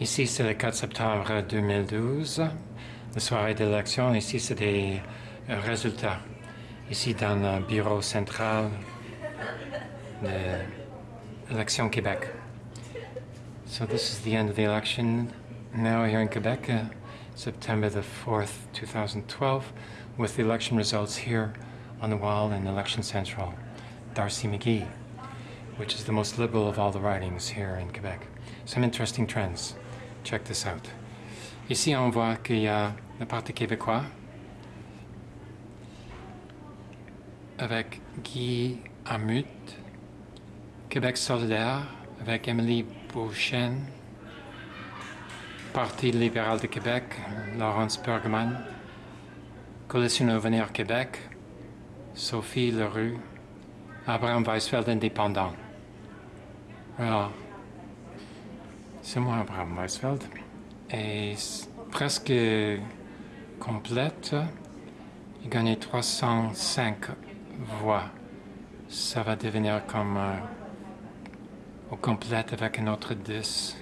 Ici, c'est le 4 septembre 2012, la soirée d'élection. Ici, c'est des euh, résultats. Ici, dans le bureau central de l'élection Québec. So this is the end of the election now here in Quebec, uh, September the 4th, 2012, with the election results here on the wall in Election Central. Darcy McGee, which is the most liberal of all the ridings here in Quebec. Some interesting trends. Check this out. Ici, on voit qu'il y a le Parti québécois avec Guy Amut, Québec solidaire avec Émilie Beauchesne, Parti libéral de Québec, Laurence Bergman, Coalition Avenir Québec, Sophie Leroux, Abraham Weisfeld indépendant. Alors, c'est moi, Abraham Weisfeld. Et presque complète. Il gagnait 305 voix. Ça va devenir comme euh, au complète avec une autre 10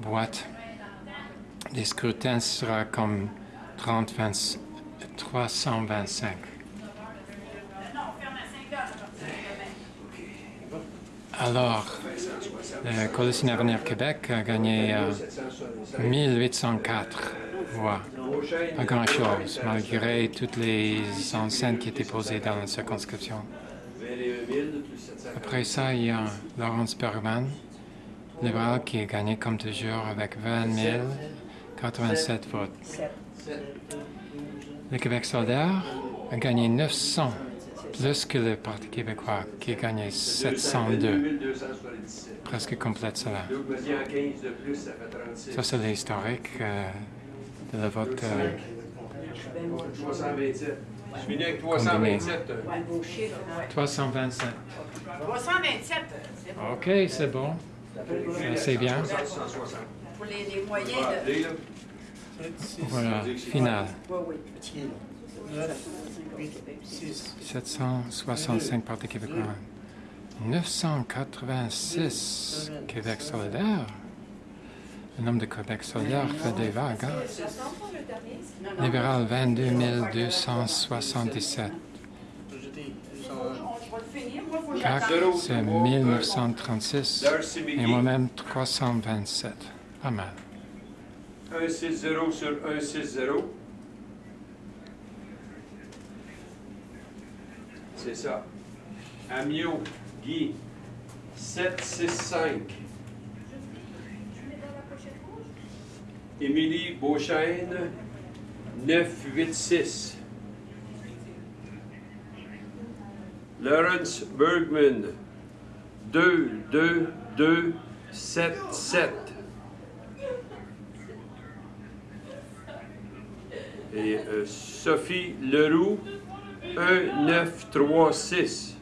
boîtes. Les scrutins sera comme 30, 20, 325. Alors, la Coalition Avenir Québec a gagné 1804 voix. Pas grand-chose, malgré toutes les enceintes qui étaient posées dans la circonscription. Après ça, il y a Laurence Bergman, libéral, qui a gagné comme toujours avec 20 087 votes. Le Québec solidaire a gagné 900 plus que le Parti québécois, qui a gagné 702. Presque complète cela. Ça, c'est l'historique euh, de la vote. Euh, 327. Je finis avec 327. 327. 327, c'est bon. OK, c'est bon. C'est bien. Pour les, les moyens de... Voilà, final. Oui, oui. 765 Parti québécois. 986 Québec solidaire. Le nombre de Québec solidaire fait des vagues. Hein? Libéral, 22 277. CAC, c'est 1936. Et moi-même, 327. Pas mal. 160 sur 160. C'est ça. Amio, Guy, 765. Émilie Beauchesne, 986. Lawrence Bergman, 2, 2, 2, 7, 7. Et euh, Sophie Leroux, 1, 9, 3, 6.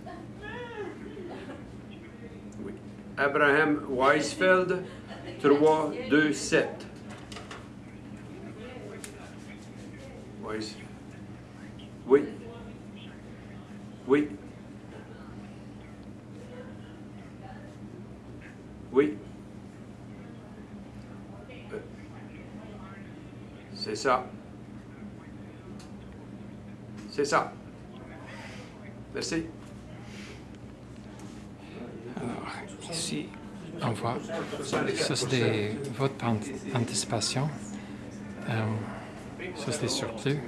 Oui. Abraham Weisfeld, 3, 2, 7. Weis. Oui. Oui. Oui. Euh, C'est ça. C'est ça. Merci. Alors, ici, on voit, ça c'est des votes par anticipation. Euh, ça c'est des surplus.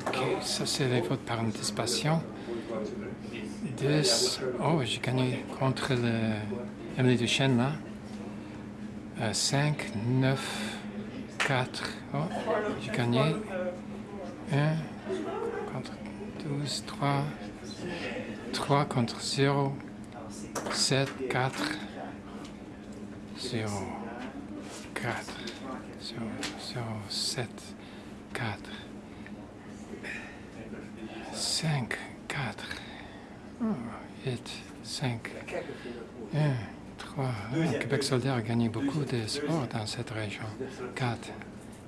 OK, ça c'est les votes par anticipation. 10. Oh, j'ai gagné contre le Emily Duchesne là. Euh, 5, 9, 4. Oh, j'ai gagné. 1 contre 12, 3. 3 contre 0. 7, 4. 0, 4, 0, 0, 7, 4. 5, 4. Oh, 8, 5. 1, 3. Oh, Québec solidaire a gagné beaucoup de sports dans cette région. 4,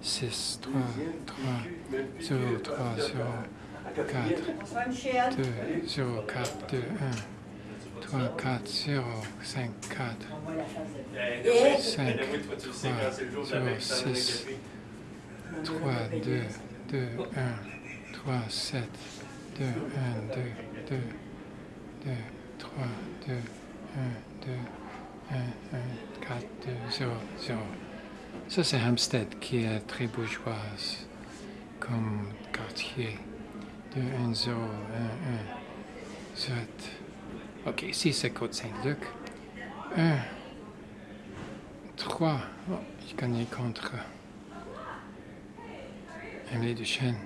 6, 3, 3, 0, 3, 0, 4, 2, 0, 4, 2, 1, 3, 3, 4, 0, 5, 4, On voit la face de Et 5, Mais oui, toi, tu le sais, quand c'est le jour de la 0, bec, ça donne un. 6, café. 3, 2, 2, 1, 3, 7, 2, 1, 2, 2, 2, 3, 2, 1, 2, 1, 1, 4, 2, 0, 0. Ça, c'est Hampstead qui est très bourgeoise comme quartier. 2, 1, 0, 1, 1, 7. Ok, ici, c'est Côte-Saint-Luc. 1, 3. Oh, j'ai gagné contre. Emily Duchesne.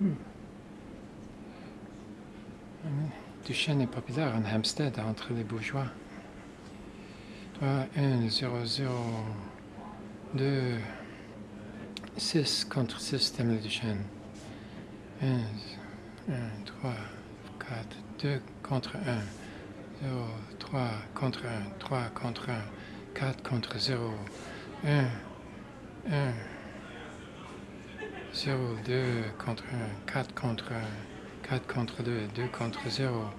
Hmm. Emily Duchesne est populaire en Hampstead entre les bourgeois. 3, 1, 0, 0, 2, 6 contre 6 d'Emily Duchesne. 1, 1, 3, 4, 2 contre 1. 0, 3 contre 1, 3 contre 1, 4 contre 0, 1, 1, 0, 2 contre 1, 4 contre 1, 4 contre 2, 2 contre 0,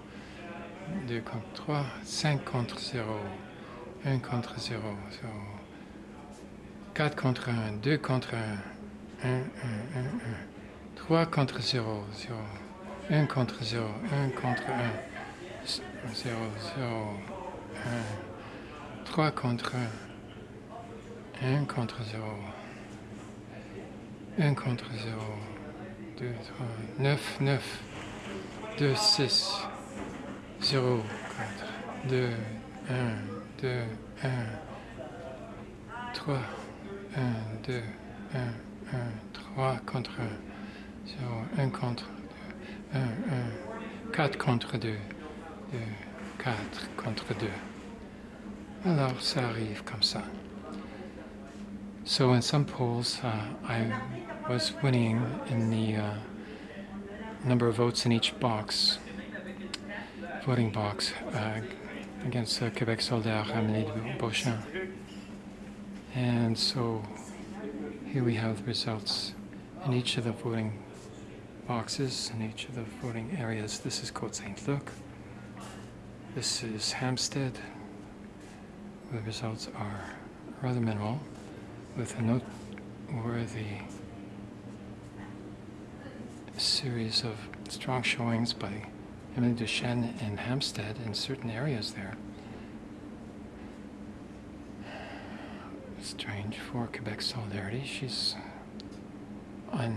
2 contre 3, 5 contre 0, 1 contre 0, 0, 4 contre 1, 2 contre 1, 1, 1, 1, 1, 3 contre 0, 0, 1 contre 0, 1 contre 1, 0, 0, 1, 3 contre 1, 1 contre 0, 1 contre 0, 2, 3, 9, 9, 2, 6, 0, 4, 2, 1, 2, 1, 3, 1, 2, 1, 1, 3 contre 1, 0, 1 contre 2, 1, 1, 4 contre 2, 2, 4 contre 2. Alors, ça arrive comme ça. So in some polls, uh, I was winning in the uh, number of votes in each box, voting box, uh, against uh, Quebec Solidaire, Amélie Beauchamp. And so here we have the results in each of the voting boxes, in each of the voting areas. This is Côte Saint Luc. This is Hampstead. The results are rather minimal, with a noteworthy series of strong showings by Emily Duchesne in Hampstead in certain areas there. Strange for Quebec Solidarity. She's on